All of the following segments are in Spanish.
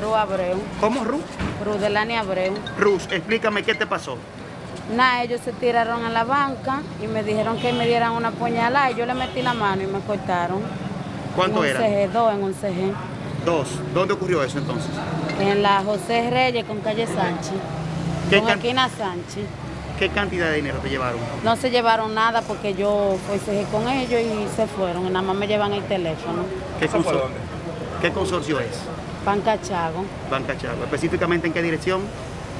Ru Abreu. ¿Cómo, Ru? Ru Delani Abreu. Rus, explícame qué te pasó. Nada, ellos se tiraron a la banca y me dijeron que me dieran una puñalada y yo le metí la mano y me cortaron. ¿Cuánto en un era? CG, dos en un CG. Dos. ¿Dónde ocurrió eso entonces? En la José Reyes con calle Sánchez. ¿Qué Con esquina Sánchez. ¿Qué cantidad de dinero te llevaron? No se llevaron nada porque yo fui CG con ellos y se fueron. Nada más me llevan el teléfono. ¿Qué, ¿Eso fue consor- dónde? ¿Qué consorcio es? Panca Chago. Banca Chago. ¿Específicamente en qué dirección?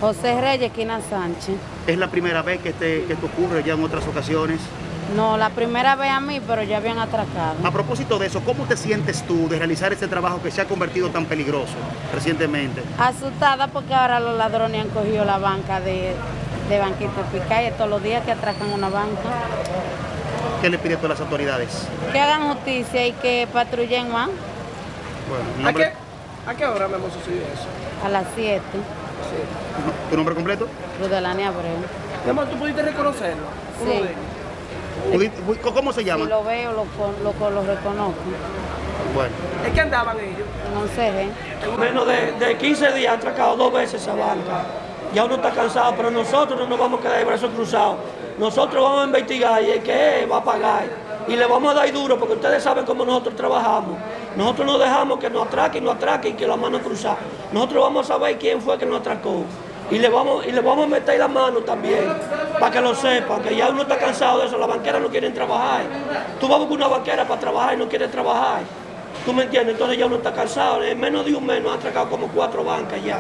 José Reyes, esquina Sánchez. ¿Es la primera vez que, te, que esto ocurre ya en otras ocasiones? No, la primera vez a mí, pero ya habían atracado. A propósito de eso, ¿cómo te sientes tú de realizar este trabajo que se ha convertido tan peligroso recientemente? Asustada porque ahora los ladrones han cogido la banca de, de Banquito Picaya todos los días que atracan una banca. ¿Qué le pides tú a las autoridades? Que hagan justicia y que patrullen más Bueno, ¿A nombre- qué, ¿A qué hora me hemos sucedido eso? a las 7. ¿Tu nombre completo? Rudelani Abreu. Mi amor, ¿tú pudiste reconocerlo? Uno Sí. de ellos. Pudi- ¿Cómo se llama? Si lo veo, lo, con- lo, lo reconozco. Bueno, ¿Es que andaban ellos? En un CG. En menos de, de 15 días han atracado dos veces esa banca. Ya uno está cansado, pero nosotros no nos vamos a quedar de brazos cruzados. Nosotros vamos a investigar y el que va a pagar. Y le vamos a dar duro porque ustedes saben cómo nosotros trabajamos. Nosotros no dejamos que nos atraquen, nos atraquen y que la mano cruzada. Nosotros vamos a saber quién fue que nos atracó. Y le vamos, y le vamos a meter la mano también, para que lo sepan, que ya uno está cansado de eso, las banqueras no quieren trabajar. Tú vas a buscar una banquera para trabajar y no quiere trabajar. ¿Tú me entiendes? Entonces ya uno está cansado. En menos de un mes nos han atracado como cuatro bancas ya.